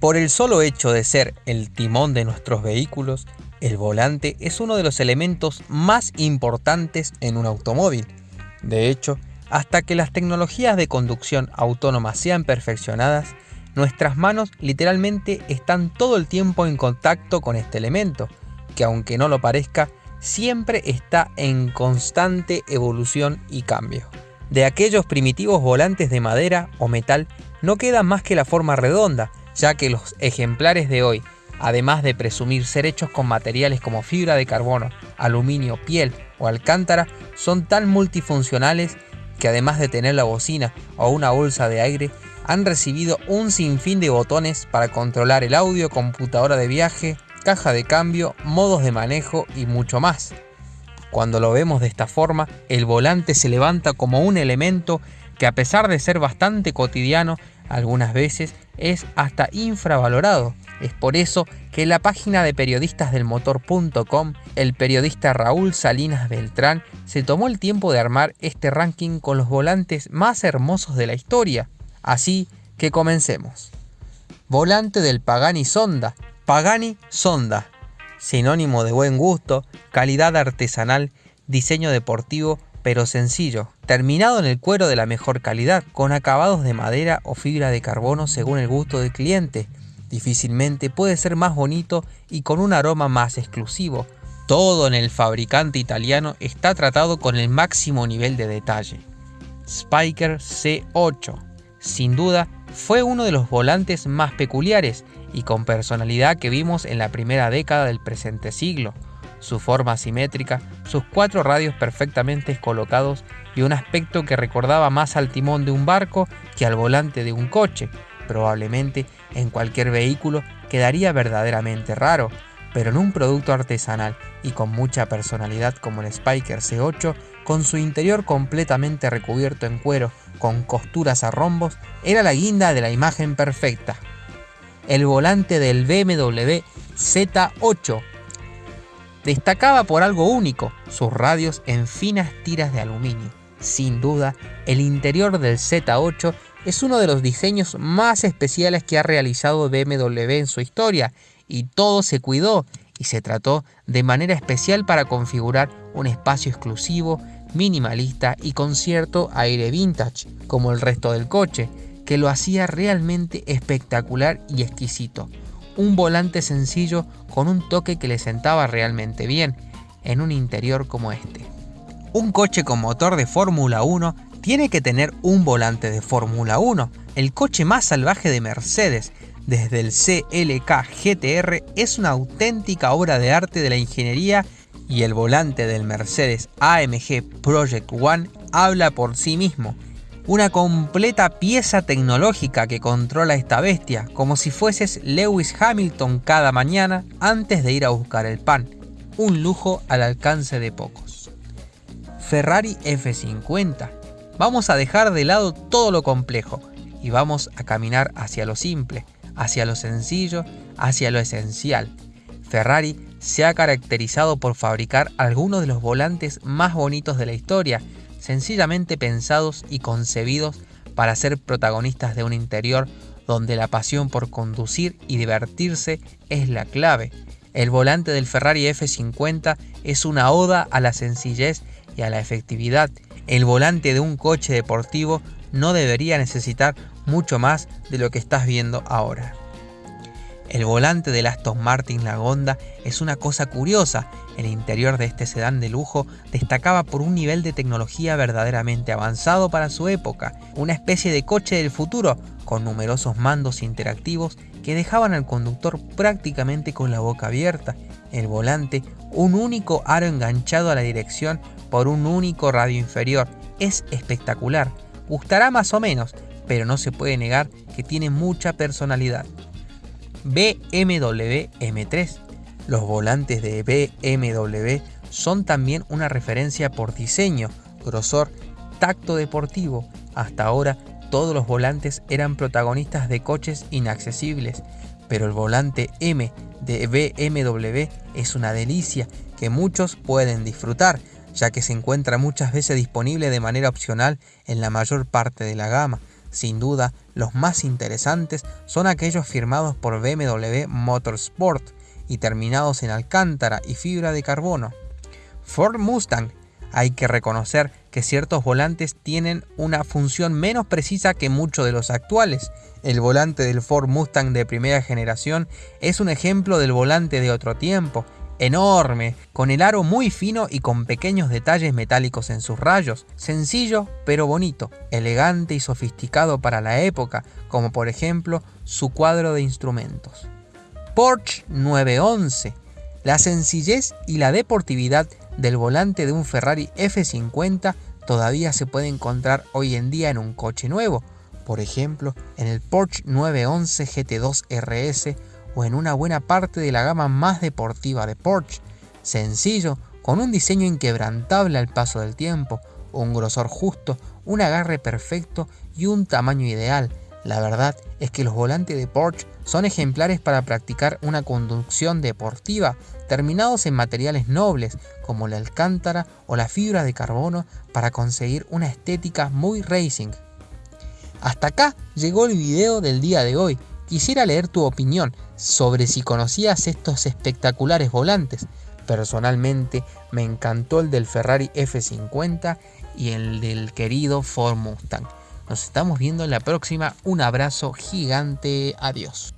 Por el solo hecho de ser el timón de nuestros vehículos, el volante es uno de los elementos más importantes en un automóvil. De hecho, hasta que las tecnologías de conducción autónoma sean perfeccionadas, nuestras manos literalmente están todo el tiempo en contacto con este elemento, que aunque no lo parezca, siempre está en constante evolución y cambio. De aquellos primitivos volantes de madera o metal no queda más que la forma redonda, ya que los ejemplares de hoy, además de presumir ser hechos con materiales como fibra de carbono, aluminio, piel o alcántara, son tan multifuncionales que además de tener la bocina o una bolsa de aire, han recibido un sinfín de botones para controlar el audio, computadora de viaje, caja de cambio, modos de manejo y mucho más. Cuando lo vemos de esta forma, el volante se levanta como un elemento que a pesar de ser bastante cotidiano, algunas veces es hasta infravalorado. Es por eso que la página de periodistas del motor.com, el periodista Raúl Salinas Beltrán se tomó el tiempo de armar este ranking con los volantes más hermosos de la historia. Así que comencemos. Volante del Pagani Sonda. Pagani Sonda. Sinónimo de buen gusto, calidad artesanal, diseño deportivo pero sencillo, terminado en el cuero de la mejor calidad, con acabados de madera o fibra de carbono según el gusto del cliente. Difícilmente puede ser más bonito y con un aroma más exclusivo. Todo en el fabricante italiano está tratado con el máximo nivel de detalle. Spiker C8. Sin duda, fue uno de los volantes más peculiares y con personalidad que vimos en la primera década del presente siglo su forma simétrica, sus cuatro radios perfectamente colocados y un aspecto que recordaba más al timón de un barco que al volante de un coche. Probablemente en cualquier vehículo quedaría verdaderamente raro, pero en un producto artesanal y con mucha personalidad como el Spiker C8, con su interior completamente recubierto en cuero con costuras a rombos, era la guinda de la imagen perfecta. El volante del BMW Z8 Destacaba por algo único, sus radios en finas tiras de aluminio. Sin duda, el interior del Z8 es uno de los diseños más especiales que ha realizado BMW en su historia, y todo se cuidó y se trató de manera especial para configurar un espacio exclusivo, minimalista y con cierto aire vintage, como el resto del coche, que lo hacía realmente espectacular y exquisito un volante sencillo con un toque que le sentaba realmente bien en un interior como este. Un coche con motor de Fórmula 1 tiene que tener un volante de Fórmula 1. El coche más salvaje de Mercedes, desde el CLK GTR, es una auténtica obra de arte de la ingeniería y el volante del Mercedes AMG Project One habla por sí mismo una completa pieza tecnológica que controla esta bestia, como si fueses Lewis Hamilton cada mañana antes de ir a buscar el pan. Un lujo al alcance de pocos. Ferrari F50. Vamos a dejar de lado todo lo complejo y vamos a caminar hacia lo simple, hacia lo sencillo, hacia lo esencial. Ferrari se ha caracterizado por fabricar algunos de los volantes más bonitos de la historia sencillamente pensados y concebidos para ser protagonistas de un interior donde la pasión por conducir y divertirse es la clave. El volante del Ferrari F50 es una oda a la sencillez y a la efectividad. El volante de un coche deportivo no debería necesitar mucho más de lo que estás viendo ahora. El volante del Aston Martin Lagonda es una cosa curiosa. El interior de este sedán de lujo destacaba por un nivel de tecnología verdaderamente avanzado para su época, una especie de coche del futuro con numerosos mandos interactivos que dejaban al conductor prácticamente con la boca abierta. El volante, un único aro enganchado a la dirección por un único radio inferior. Es espectacular. Gustará más o menos, pero no se puede negar que tiene mucha personalidad. BMW M3. Los volantes de BMW son también una referencia por diseño, grosor, tacto deportivo. Hasta ahora todos los volantes eran protagonistas de coches inaccesibles, pero el volante M de BMW es una delicia que muchos pueden disfrutar, ya que se encuentra muchas veces disponible de manera opcional en la mayor parte de la gama. Sin duda, los más interesantes son aquellos firmados por BMW Motorsport y terminados en alcántara y fibra de carbono. Ford Mustang. Hay que reconocer que ciertos volantes tienen una función menos precisa que muchos de los actuales. El volante del Ford Mustang de primera generación es un ejemplo del volante de otro tiempo, enorme, con el aro muy fino y con pequeños detalles metálicos en sus rayos, sencillo pero bonito, elegante y sofisticado para la época, como por ejemplo su cuadro de instrumentos. Porsche 911. La sencillez y la deportividad del volante de un Ferrari F50 todavía se puede encontrar hoy en día en un coche nuevo, por ejemplo en el Porsche 911 GT2 RS o en una buena parte de la gama más deportiva de Porsche. Sencillo, con un diseño inquebrantable al paso del tiempo, un grosor justo, un agarre perfecto y un tamaño ideal. La verdad es que los volantes de Porsche son ejemplares para practicar una conducción deportiva, terminados en materiales nobles como la alcántara o la fibra de carbono para conseguir una estética muy racing. Hasta acá llegó el video del día de hoy. Quisiera leer tu opinión sobre si conocías estos espectaculares volantes. Personalmente me encantó el del Ferrari F50 y el del querido Ford Mustang. Nos estamos viendo en la próxima. Un abrazo gigante. Adiós.